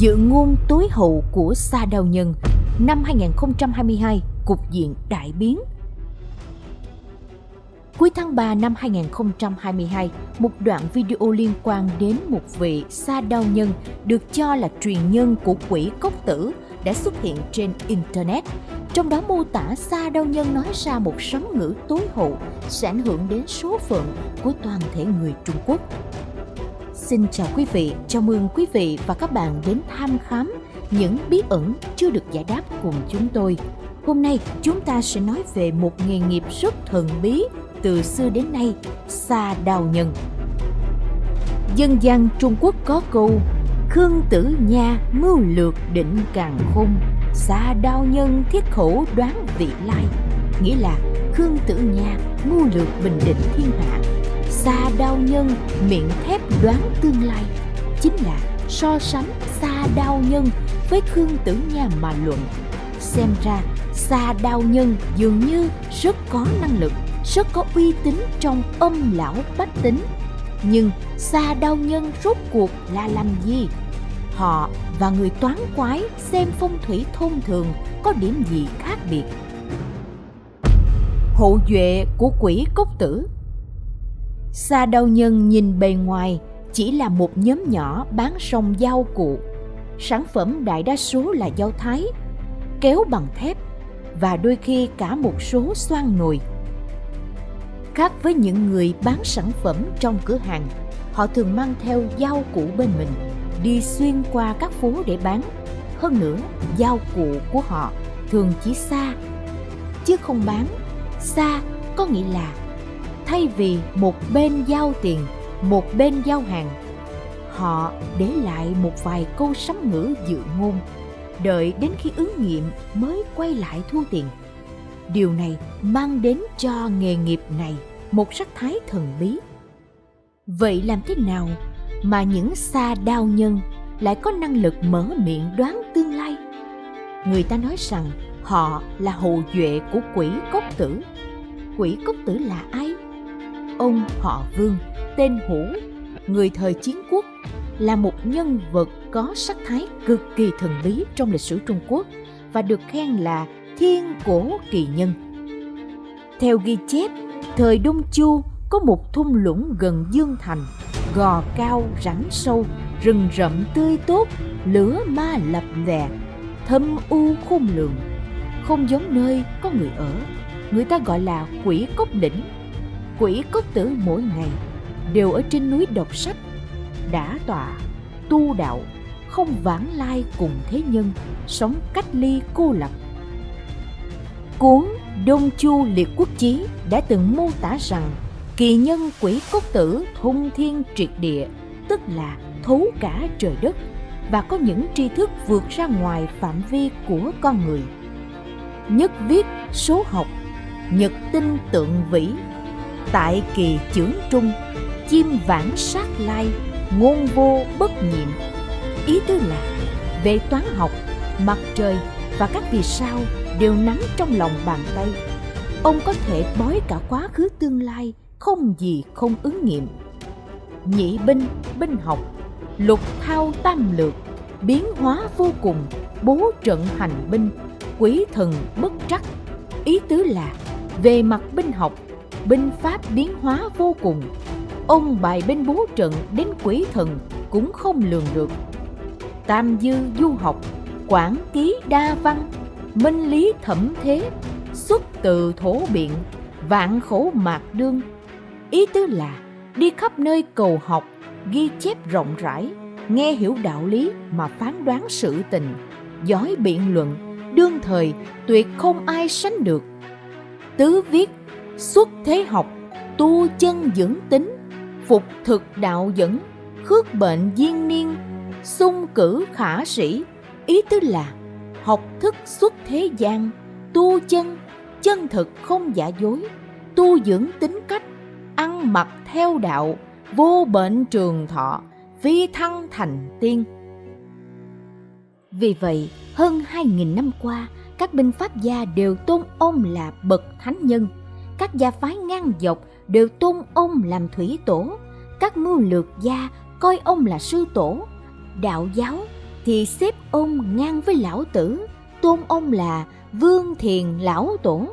Dự ngôn tối hậu của Sa Đào Nhân năm 2022, cục diện đại biến. Cuối tháng 3 năm 2022, một đoạn video liên quan đến một vị Sa Đao Nhân được cho là truyền nhân của quỷ cốc tử đã xuất hiện trên Internet. Trong đó mô tả Sa Đao Nhân nói ra một sấm ngữ tối hậu sẽ ảnh hưởng đến số phận của toàn thể người Trung Quốc. Xin chào quý vị, chào mừng quý vị và các bạn đến tham khám những bí ẩn chưa được giải đáp cùng chúng tôi. Hôm nay chúng ta sẽ nói về một nghề nghiệp rất thần bí từ xưa đến nay, xa Đào Nhân. Dân gian Trung Quốc có câu Khương tử nha mưu lược định càng khôn xa Đao Nhân thiết khẩu đoán vị lai Nghĩa là Khương tử nha mưu lược bình định thiên hạ Sa Đao Nhân, miệng thép đoán tương lai. Chính là so sánh Sa Đao Nhân với Khương tử nha mà luận. Xem ra Sa Đao Nhân dường như rất có năng lực, rất có uy tín trong âm lão bách tính. Nhưng xa đau nhân rốt cuộc là làm gì? Họ và người toán quái xem phong thủy thông thường có điểm gì khác biệt? Hộ duệ của quỷ cốc tử xa đau nhân nhìn bề ngoài chỉ là một nhóm nhỏ bán sông dao cụ sản phẩm đại đa số là dao thái kéo bằng thép và đôi khi cả một số xoan nồi Khác với những người bán sản phẩm trong cửa hàng, họ thường mang theo dao cụ bên mình, đi xuyên qua các phố để bán. Hơn nữa, dao cụ của họ thường chỉ xa, chứ không bán. Xa có nghĩa là thay vì một bên giao tiền, một bên giao hàng, họ để lại một vài câu sấm ngữ dự ngôn, đợi đến khi ứng nghiệm mới quay lại thu tiền. Điều này mang đến cho nghề nghiệp này một sắc thái thần bí. Vậy làm thế nào mà những xa đao nhân lại có năng lực mở miệng đoán tương lai? Người ta nói rằng họ là hậu duệ của quỷ cốc tử. Quỷ cốc tử là ai? Ông họ vương tên hủ người thời chiến quốc là một nhân vật có sắc thái cực kỳ thần bí trong lịch sử trung quốc và được khen là thiên cổ kỳ nhân. Theo ghi chép, thời Đông Chu có một thung lũng gần Dương Thành, gò cao rắn sâu, rừng rậm tươi tốt, lửa ma lập lè, thâm u khôn lường, không giống nơi có người ở. Người ta gọi là quỷ cốc đỉnh. Quỷ cốc tử mỗi ngày đều ở trên núi đọc sách, đã tọa, tu đạo, không vãng lai cùng thế nhân, sống cách ly cô lập Cuốn Đông Chu Liệt Quốc Chí đã từng mô tả rằng kỳ nhân quỷ cốc tử thông thiên triệt địa, tức là thấu cả trời đất và có những tri thức vượt ra ngoài phạm vi của con người. Nhất viết số học, nhật tinh tượng vĩ, tại kỳ chưởng trung, chim vãng sát lai, ngôn vô bất nhiệm. Ý tứ là về toán học, mặt trời và các vì sao đều nắm trong lòng bàn tay. Ông có thể bói cả quá khứ tương lai không gì không ứng nghiệm. Nhị binh binh học lục thao tam lược biến hóa vô cùng bố trận hành binh quý thần bất trắc. Ý tứ là về mặt binh học binh pháp biến hóa vô cùng. Ông bài binh bố trận đến quỷ thần cũng không lường được. Tam dư du học quản ký đa văn, minh lý thẩm thế, xuất từ thổ biện, vạn khổ mạc đương. Ý tứ là đi khắp nơi cầu học, ghi chép rộng rãi, nghe hiểu đạo lý mà phán đoán sự tình, giỏi biện luận, đương thời tuyệt không ai sánh được. Tứ viết xuất thế học, tu chân dưỡng tính phục thực đạo dẫn, khước bệnh diên niên, sung cử khả sĩ. Ý tứ là, học thức xuất thế gian, tu chân chân thực không giả dối, tu dưỡng tính cách, ăn mặc theo đạo, vô bệnh trường thọ, phi thăng thành tiên. Vì vậy, hơn hai nghìn năm qua, các binh pháp gia đều tôn ông là bậc thánh nhân các gia phái ngang dọc đều tôn ông làm thủy tổ các mưu lược gia coi ông là sư tổ đạo giáo thì xếp ông ngang với lão tử, tôn ông là Vương Thiền Lão Tổ.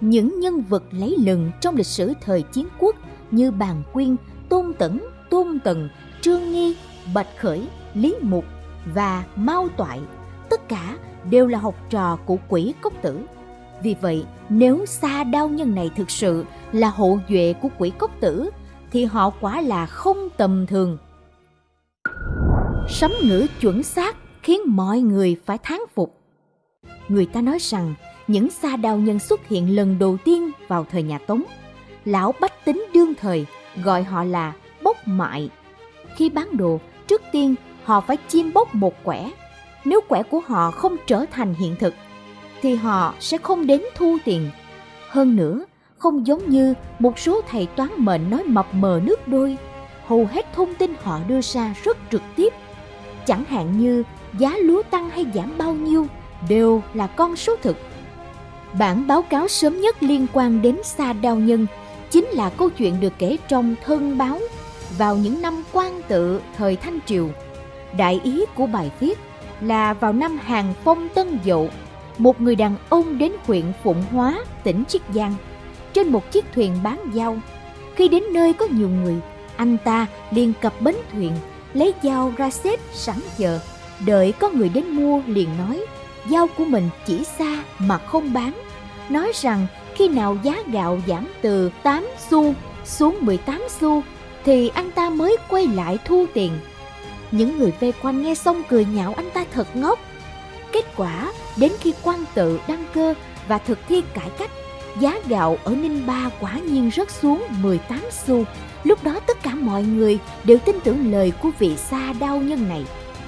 Những nhân vật lấy lừng trong lịch sử thời chiến quốc như Bàn Quyên, Tôn Tẩn, Tôn Tần, Trương Nghi, Bạch Khởi, Lý Mục và Mao Toại, tất cả đều là học trò của quỷ cốc tử. Vì vậy, nếu xa đao nhân này thực sự là hộ duệ của quỷ cốc tử, thì họ quả là không tầm thường. Sấm ngữ chuẩn xác khiến mọi người phải thán phục. Người ta nói rằng những sa đao nhân xuất hiện lần đầu tiên vào thời nhà Tống. Lão Bách Tính đương thời gọi họ là bốc mại. Khi bán đồ, trước tiên họ phải chiêm bốc một quẻ. Nếu quẻ của họ không trở thành hiện thực, thì họ sẽ không đến thu tiền. Hơn nữa, không giống như một số thầy toán mệnh nói mập mờ nước đôi, hầu hết thông tin họ đưa ra rất trực tiếp. Chẳng hạn như giá lúa tăng hay giảm bao nhiêu đều là con số thực. Bản báo cáo sớm nhất liên quan đến Sa Đao Nhân chính là câu chuyện được kể trong Thân Báo vào những năm quan tự thời Thanh Triều. Đại ý của bài viết là vào năm Hàng Phong Tân Dậu, một người đàn ông đến huyện Phụng Hóa, tỉnh Chiết Giang, trên một chiếc thuyền bán dao. Khi đến nơi có nhiều người, anh ta liền cập bến thuyền, lấy dao ra xếp sẵn chờ, đợi có người đến mua liền nói dao của mình chỉ xa mà không bán. Nói rằng khi nào giá gạo giảm từ 8 xu xuống 18 xu thì anh ta mới quay lại thu tiền. Những người vây quanh nghe xong cười nhạo anh ta thật ngốc. Kết quả, đến khi quan tự đăng cơ và thực thi cải cách, giá gạo ở Ninh Ba quả nhiên rớt xuống 18 xu. Lúc đó tất cả mọi người đều tin tưởng lời của vị xa đau nhân này.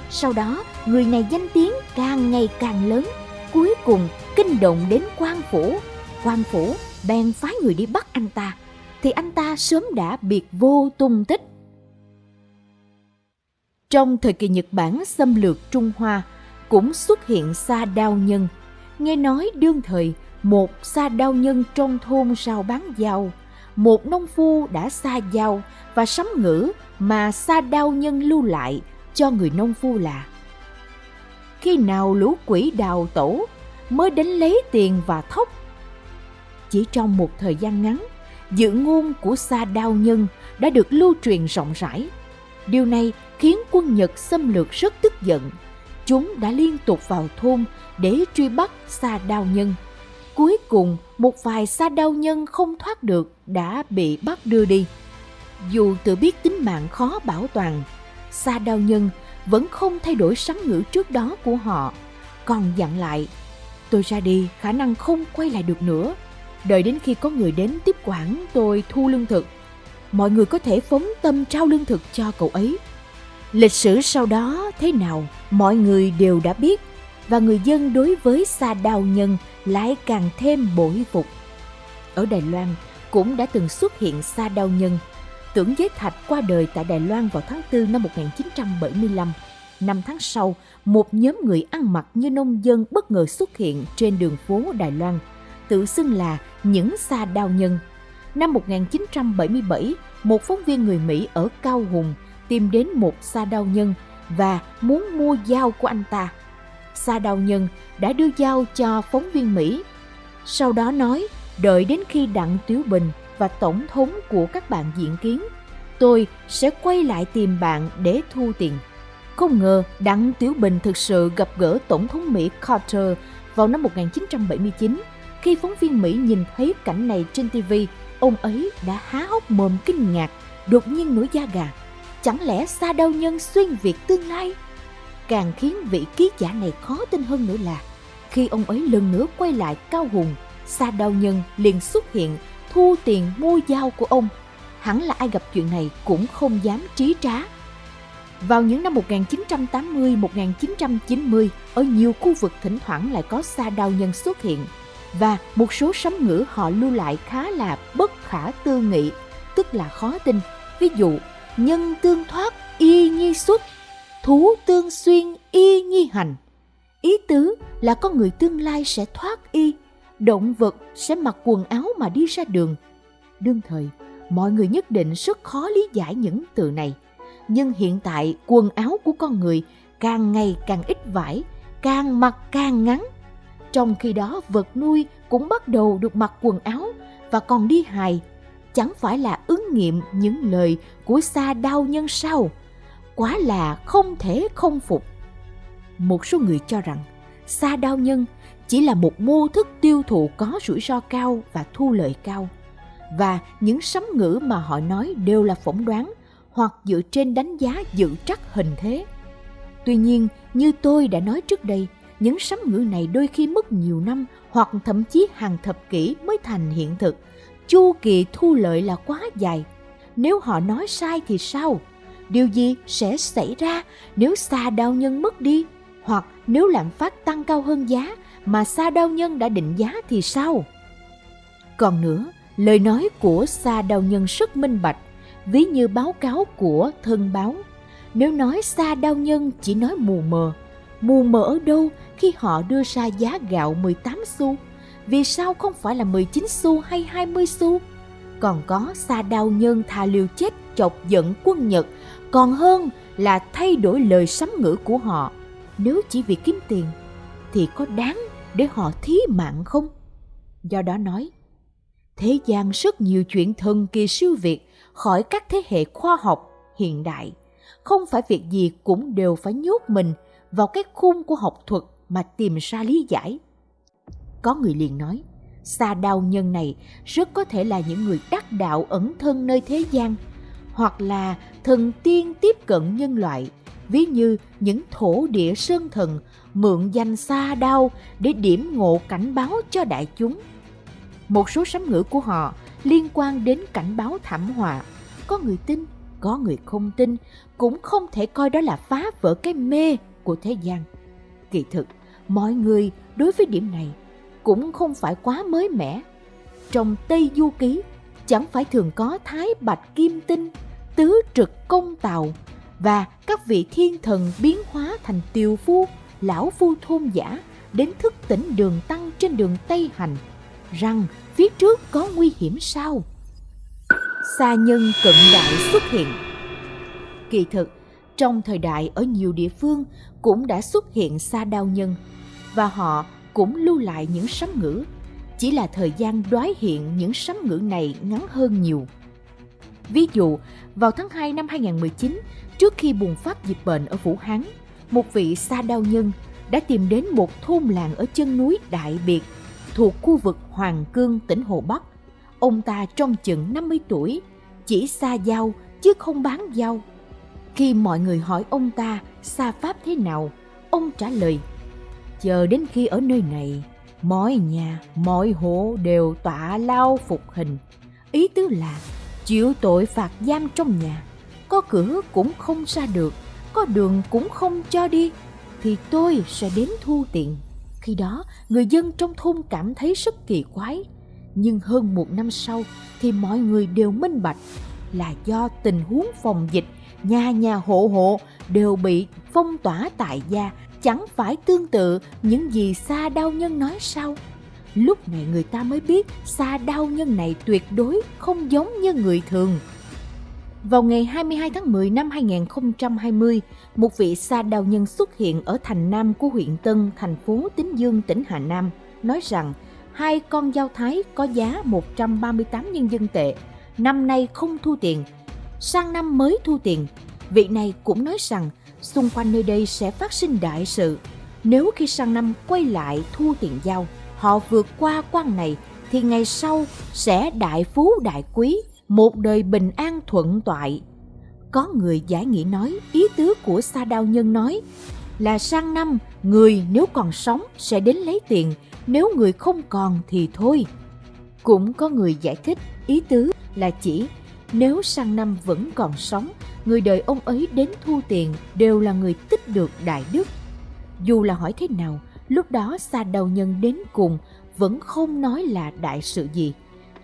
Sau đó, người này danh tiếng càng ngày càng lớn, cuối cùng kinh động đến quan phủ. Quan phủ bèn phái người đi bắt anh ta, thì anh ta sớm đã biệt vô tung tích. Trong thời kỳ Nhật Bản xâm lược Trung Hoa, cũng xuất hiện sa đao nhân. Nghe nói đương thời, một sa đao nhân trong thôn sao bán dao, một nông phu đã xa dao và sấm ngữ mà sa đao nhân lưu lại cho người nông phu là khi nào lũ quỷ đào tổ mới đến lấy tiền và thóc. Chỉ trong một thời gian ngắn, dự ngôn của Sa Đao Nhân đã được lưu truyền rộng rãi. Điều này khiến quân Nhật xâm lược rất tức giận. Chúng đã liên tục vào thôn để truy bắt Sa Đao Nhân. Cuối cùng, một vài Sa Đao Nhân không thoát được đã bị bắt đưa đi. Dù tự biết tính mạng khó bảo toàn, Sa Đao Nhân vẫn không thay đổi sắm ngữ trước đó của họ, còn dặn lại, tôi ra đi khả năng không quay lại được nữa. Đợi đến khi có người đến tiếp quản tôi thu lương thực, mọi người có thể phóng tâm trao lương thực cho cậu ấy. Lịch sử sau đó thế nào, mọi người đều đã biết và người dân đối với Sa Đào Nhân lại càng thêm bội phục. Ở Đài Loan cũng đã từng xuất hiện Sa Đao Nhân Tưởng Giới Thạch qua đời tại Đài Loan vào tháng 4 năm 1975. Năm tháng sau, một nhóm người ăn mặc như nông dân bất ngờ xuất hiện trên đường phố Đài Loan, tự xưng là những sa đao nhân. Năm 1977, một phóng viên người Mỹ ở Cao Hùng tìm đến một sa đao nhân và muốn mua dao của anh ta. Sa đao nhân đã đưa dao cho phóng viên Mỹ. Sau đó nói đợi đến khi Đặng Tiếu Bình và tổng thống của các bạn diện kiến. Tôi sẽ quay lại tìm bạn để thu tiền. Không ngờ Đặng Tiểu Bình thực sự gặp gỡ Tổng thống Mỹ Carter vào năm 1979. Khi phóng viên Mỹ nhìn thấy cảnh này trên TV, ông ấy đã há hốc mồm kinh ngạc, đột nhiên nổi da gà. Chẳng lẽ xa đau nhân xuyên Việt tương lai? Càng khiến vị ký giả này khó tin hơn nữa là khi ông ấy lần nữa quay lại Cao Hùng, Sa đau Nhân liền xuất hiện thu tiền mua dao của ông. Hẳn là ai gặp chuyện này cũng không dám trí trá. Vào những năm 1980-1990, ở nhiều khu vực thỉnh thoảng lại có sa đau nhân xuất hiện và một số sấm ngữ họ lưu lại khá là bất khả tư nghị, tức là khó tin. Ví dụ, nhân tương thoát y nhi xuất, thú tương xuyên y nhi hành. Ý tứ là con người tương lai sẽ thoát y, động vật sẽ mặc quần áo mà đi ra đường. Đương thời, mọi người nhất định rất khó lý giải những từ này. Nhưng hiện tại quần áo của con người càng ngày càng ít vải, càng mặc càng ngắn. Trong khi đó vật nuôi cũng bắt đầu được mặc quần áo và còn đi hài. Chẳng phải là ứng nghiệm những lời của xa đau nhân sao? Quá là không thể không phục. Một số người cho rằng xa đau nhân chỉ là một mô thức tiêu thụ có rủi ro cao và thu lợi cao. Và những sấm ngữ mà họ nói đều là phỏng đoán hoặc dựa trên đánh giá dự trắc hình thế. Tuy nhiên, như tôi đã nói trước đây, những sấm ngữ này đôi khi mất nhiều năm hoặc thậm chí hàng thập kỷ mới thành hiện thực. Chu kỳ thu lợi là quá dài. Nếu họ nói sai thì sao? Điều gì sẽ xảy ra nếu xa đao nhân mất đi? Hoặc nếu lạm phát tăng cao hơn giá mà xa đao nhân đã định giá thì sao? Còn nữa, lời nói của xa đao nhân rất minh bạch, ví như báo cáo của thân báo. Nếu nói xa đao nhân chỉ nói mù mờ, mù mờ ở đâu khi họ đưa ra giá gạo 18 xu? Vì sao không phải là 19 xu hay 20 xu? Còn có xa đao nhân thà liều chết chọc giận quân Nhật, còn hơn là thay đổi lời sấm ngữ của họ. Nếu chỉ vì kiếm tiền, thì có đáng để họ thí mạng không? Do đó nói, thế gian rất nhiều chuyện thần kỳ siêu việt khỏi các thế hệ khoa học hiện đại. Không phải việc gì cũng đều phải nhốt mình vào cái khung của học thuật mà tìm ra lý giải. Có người liền nói, xa đau nhân này rất có thể là những người đắc đạo ẩn thân nơi thế gian, hoặc là thần tiên tiếp cận nhân loại, ví như những thổ địa sơn thần mượn danh xa đau để điểm ngộ cảnh báo cho đại chúng. Một số sấm ngữ của họ liên quan đến cảnh báo thảm họa. Có người tin, có người không tin, cũng không thể coi đó là phá vỡ cái mê của thế gian. Kỳ thực, mọi người đối với điểm này cũng không phải quá mới mẻ. Trong Tây Du Ký, chẳng phải thường có Thái Bạch Kim Tinh, Tứ Trực Công Tàu và các vị thiên thần biến hóa thành tiều phu, lão phu thôn giả đến thức tỉnh đường tăng trên đường Tây Hành, rằng phía trước có nguy hiểm sao? Sa nhân cận đại xuất hiện. Kỳ thực, trong thời đại ở nhiều địa phương cũng đã xuất hiện sa đao nhân và họ cũng lưu lại những sấm ngữ. Chỉ là thời gian đoái hiện những sấm ngữ này ngắn hơn nhiều. Ví dụ, vào tháng 2 năm 2019, trước khi bùng phát dịch bệnh ở Vũ Hán, một vị sa đao nhân đã tìm đến một thôn làng ở chân núi Đại Biệt thuộc khu vực Hoàng Cương, tỉnh Hồ Bắc. Ông ta trong chừng 50 tuổi, chỉ xa giao chứ không bán giao. Khi mọi người hỏi ông ta xa pháp thế nào, ông trả lời chờ đến khi ở nơi này, mọi nhà, mọi hộ đều tọa lao phục hình. Ý tứ là, chịu tội phạt giam trong nhà, có cửa cũng không ra được, có đường cũng không cho đi, thì tôi sẽ đến thu tiền. Khi đó, người dân trong thôn cảm thấy rất kỳ quái. Nhưng hơn một năm sau, thì mọi người đều minh bạch là do tình huống phòng dịch, nhà nhà hộ hộ đều bị phong tỏa tại gia chẳng phải tương tự những gì xa đau nhân nói sau lúc này người ta mới biết xa đau nhân này tuyệt đối không giống như người thường vào ngày 22 tháng 10 năm 2020, một vị sa đau nhân xuất hiện ở thành Nam của huyện Tân, thành phố Tín Dương, tỉnh Hà Nam, nói rằng hai con dao thái có giá 138 nhân dân tệ, năm nay không thu tiền, sang năm mới thu tiền. Vị này cũng nói rằng xung quanh nơi đây sẽ phát sinh đại sự. Nếu khi sang năm quay lại thu tiền giao, họ vượt qua quan này thì ngày sau sẽ đại phú đại quý, một đời bình an thuận toại. Có người giải nghĩa nói, ý tứ của Sa Đao Nhân nói là sang năm người nếu còn sống sẽ đến lấy tiền, nếu người không còn thì thôi. Cũng có người giải thích ý tứ là chỉ nếu sang năm vẫn còn sống người đời ông ấy đến thu tiền đều là người tích được đại đức. Dù là hỏi thế nào, lúc đó xa đầu nhân đến cùng vẫn không nói là đại sự gì.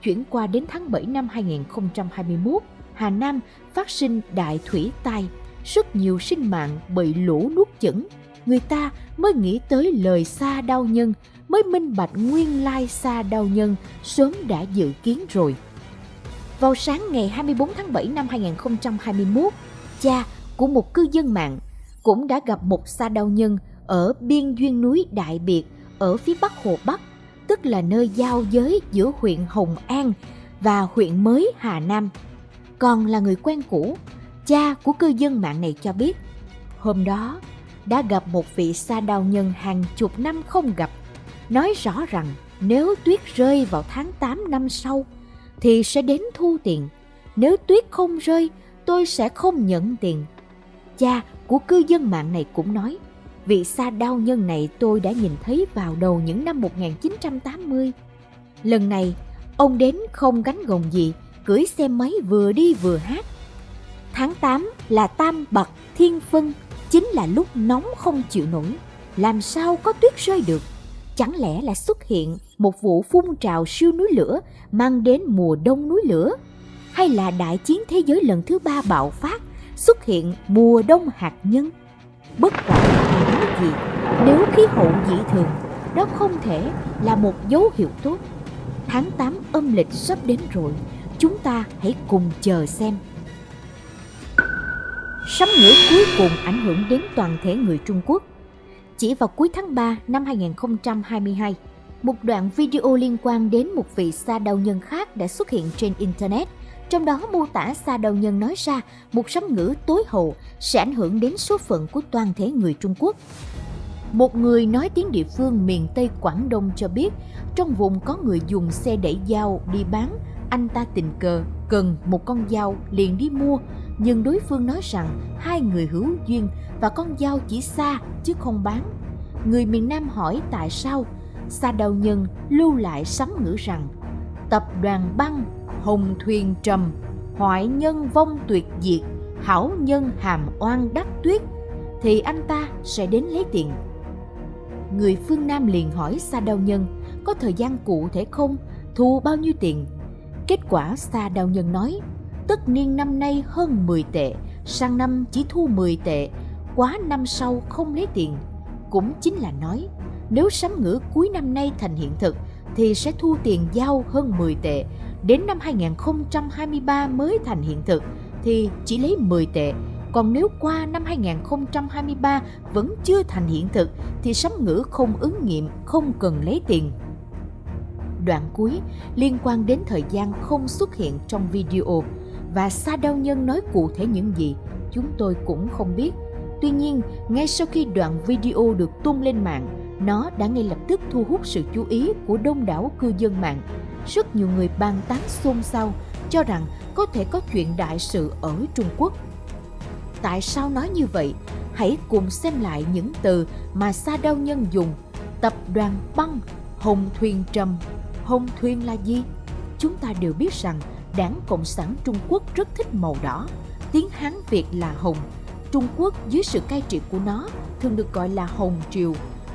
Chuyển qua đến tháng 7 năm 2021, Hà Nam phát sinh đại thủy tai, rất nhiều sinh mạng bị lũ nuốt chửng. Người ta mới nghĩ tới lời xa đau nhân, mới minh bạch nguyên lai xa đau nhân sớm đã dự kiến rồi. Vào sáng ngày 24 tháng 7 năm 2021, cha của một cư dân mạng cũng đã gặp một sa đau nhân ở biên duyên núi Đại Biệt ở phía bắc Hồ Bắc, tức là nơi giao giới giữa huyện Hồng An và huyện mới Hà Nam. Còn là người quen cũ, cha của cư dân mạng này cho biết, hôm đó đã gặp một vị sa đau nhân hàng chục năm không gặp, nói rõ rằng nếu tuyết rơi vào tháng 8 năm sau thì sẽ đến thu tiền. Nếu tuyết không rơi, tôi sẽ không nhận tiền. Cha của cư dân mạng này cũng nói, vị sa đao nhân này tôi đã nhìn thấy vào đầu những năm 1980. Lần này, ông đến không gánh gồng gì, cưỡi xe máy vừa đi vừa hát. Tháng 8 là tam bậc thiên phân, chính là lúc nóng không chịu nổi. Làm sao có tuyết rơi được? Chẳng lẽ là xuất hiện một vụ phun trào siêu núi lửa mang đến mùa đông núi lửa? Hay là đại chiến thế giới lần thứ ba bạo phát xuất hiện mùa đông hạt nhân? Bất quản là những gì, nếu khí hậu dị thường, đó không thể là một dấu hiệu tốt. Tháng 8 âm lịch sắp đến rồi, chúng ta hãy cùng chờ xem. Sấm ngữ cuối cùng ảnh hưởng đến toàn thể người Trung Quốc. Chỉ vào cuối tháng 3 năm 2022, một đoạn video liên quan đến một vị sa đau nhân khác đã xuất hiện trên Internet. Trong đó mô tả sa đầu nhân nói ra một sấm ngữ tối hậu sẽ ảnh hưởng đến số phận của toàn thể người Trung Quốc. Một người nói tiếng địa phương miền Tây Quảng Đông cho biết, trong vùng có người dùng xe đẩy dao đi bán, anh ta tình cờ cần một con dao liền đi mua, nhưng đối phương nói rằng hai người hữu duyên và con dao chỉ xa chứ không bán. Người miền Nam hỏi tại sao, Sa Đào Nhân lưu lại sấm ngữ rằng tập đoàn băng hồng thuyền trầm, hoại nhân vong tuyệt diệt, hảo nhân hàm oan đắc tuyết, thì anh ta sẽ đến lấy tiền. Người phương Nam liền hỏi Sa Đào Nhân có thời gian cụ thể không, thu bao nhiêu tiền. Kết quả Sa Đào Nhân nói, tất niên năm nay hơn 10 tệ, sang năm chỉ thu 10 tệ, quá năm sau không lấy tiền. Cũng chính là nói, nếu sấm ngữ cuối năm nay thành hiện thực thì sẽ thu tiền giao hơn 10 tệ, đến năm 2023 mới thành hiện thực thì chỉ lấy 10 tệ. Còn nếu qua năm 2023 vẫn chưa thành hiện thực thì sấm ngữ không ứng nghiệm, không cần lấy tiền. Đoạn cuối liên quan đến thời gian không xuất hiện trong video và Sa Đao Nhân nói cụ thể những gì, chúng tôi cũng không biết. Tuy nhiên, ngay sau khi đoạn video được tung lên mạng, nó đã ngay lập tức thu hút sự chú ý của đông đảo cư dân mạng. Rất nhiều người bàn tán xôn xao cho rằng có thể có chuyện đại sự ở Trung Quốc. Tại sao nói như vậy? Hãy cùng xem lại những từ mà Sa Đao Nhân dùng. Tập đoàn băng, hồng thuyền trầm. Hồng thuyền là gì? Chúng ta đều biết rằng Đảng Cộng sản Trung Quốc rất thích màu đỏ. Tiếng Hán Việt là hồng. Trung Quốc dưới sự cai trị của nó thường được gọi là Hồng Triều.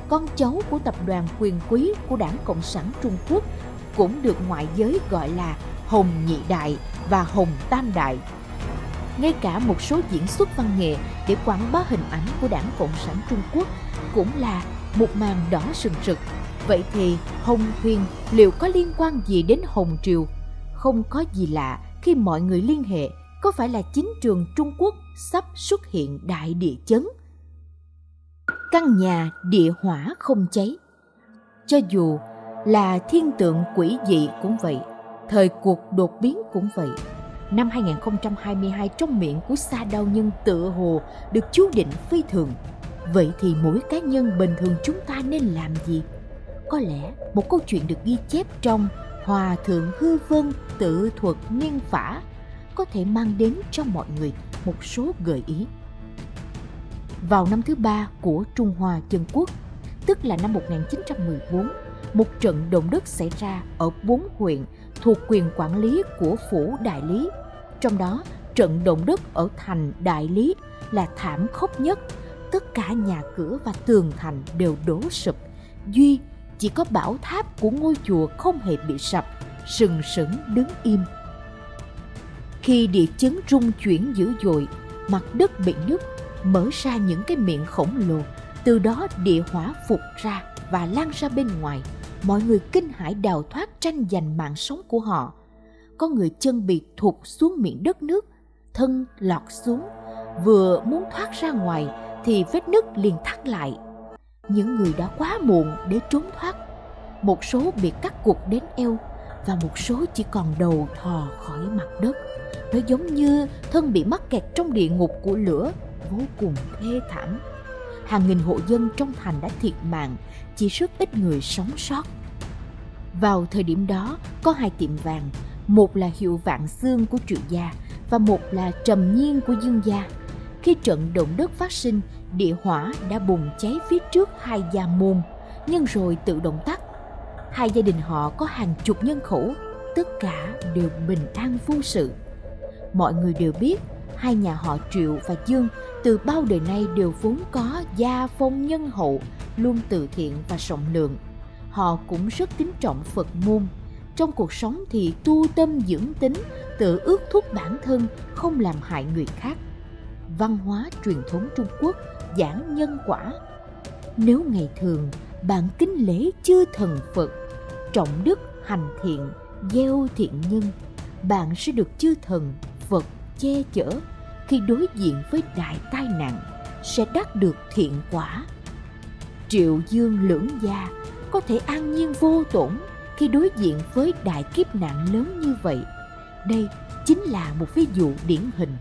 Con cháu của tập đoàn quyền quý của Đảng Cộng sản Trung Quốc cũng được ngoại giới gọi là Hồng Nhị Đại và Hồng Tam Đại. Ngay cả một số diễn xuất văn nghệ để quảng bá hình ảnh của Đảng Cộng sản Trung Quốc cũng là một màn đỏ sừng sực. Vậy thì Hồng Huyền liệu có liên quan gì đến Hồng Triều? Không có gì lạ khi mọi người liên hệ có phải là chính trường Trung Quốc sắp xuất hiện đại địa chấn. Căn nhà địa hỏa không cháy. Cho dù là thiên tượng quỷ dị cũng vậy, thời cuộc đột biến cũng vậy. Năm 2022 trong miệng của Sa Đao Nhân tựa hồ được chú định phi thường. Vậy thì mỗi cá nhân bình thường chúng ta nên làm gì? Có lẽ một câu chuyện được ghi chép trong Hòa Thượng Hư Vân tự thuật niên phả có thể mang đến cho mọi người một số gợi ý. Vào năm thứ ba của Trung Hoa Dân Quốc, tức là năm 1914, một trận động đất xảy ra ở bốn huyện thuộc quyền quản lý của phủ đại lý. Trong đó, trận động đất ở thành đại lý là thảm khốc nhất. Tất cả nhà cửa và tường thành đều đổ sụp. Duy chỉ có bảo tháp của ngôi chùa không hề bị sập, sừng sững đứng im. Khi địa chấn rung chuyển dữ dội, mặt đất bị nứt, mở ra những cái miệng khổng lồ, từ đó địa hỏa phục ra và lan ra bên ngoài. Mọi người kinh hãi đào thoát tranh giành mạng sống của họ. Có người chân bị thụt xuống miệng đất nước, thân lọt xuống, vừa muốn thoát ra ngoài thì vết nứt liền thắt lại. Những người đã quá muộn để trốn thoát. Một số bị cắt cụt đến eo và một số chỉ còn đầu thò khỏi mặt đất. Nó giống như thân bị mắc kẹt trong địa ngục của lửa, vô cùng thê thảm. Hàng nghìn hộ dân trong thành đã thiệt mạng, chỉ rất ít người sống sót. Vào thời điểm đó, có hai tiệm vàng, một là hiệu vạn xương của triệu gia và một là trầm nhiên của dương gia. Khi trận động đất phát sinh, địa hỏa đã bùng cháy phía trước hai gia môn, nhưng rồi tự động tắt. Hai gia đình họ có hàng chục nhân khẩu, tất cả đều bình an vô sự. Mọi người đều biết hai nhà họ Triệu và Dương từ bao đời nay đều vốn có gia phong nhân hậu, luôn từ thiện và rộng lượng. Họ cũng rất kính trọng Phật môn. Trong cuộc sống thì tu tâm dưỡng tính, tự ước thúc bản thân, không làm hại người khác. Văn hóa truyền thống Trung Quốc giảng nhân quả. Nếu ngày thường bạn kính lễ chư thần Phật, trọng đức hành thiện, gieo thiện nhân, bạn sẽ được chư thần Phật che chở khi đối diện với đại tai nạn sẽ đắc được thiện quả. Triệu Dương lưỡng gia có thể an nhiên vô tổn khi đối diện với đại kiếp nạn lớn như vậy. Đây chính là một ví dụ điển hình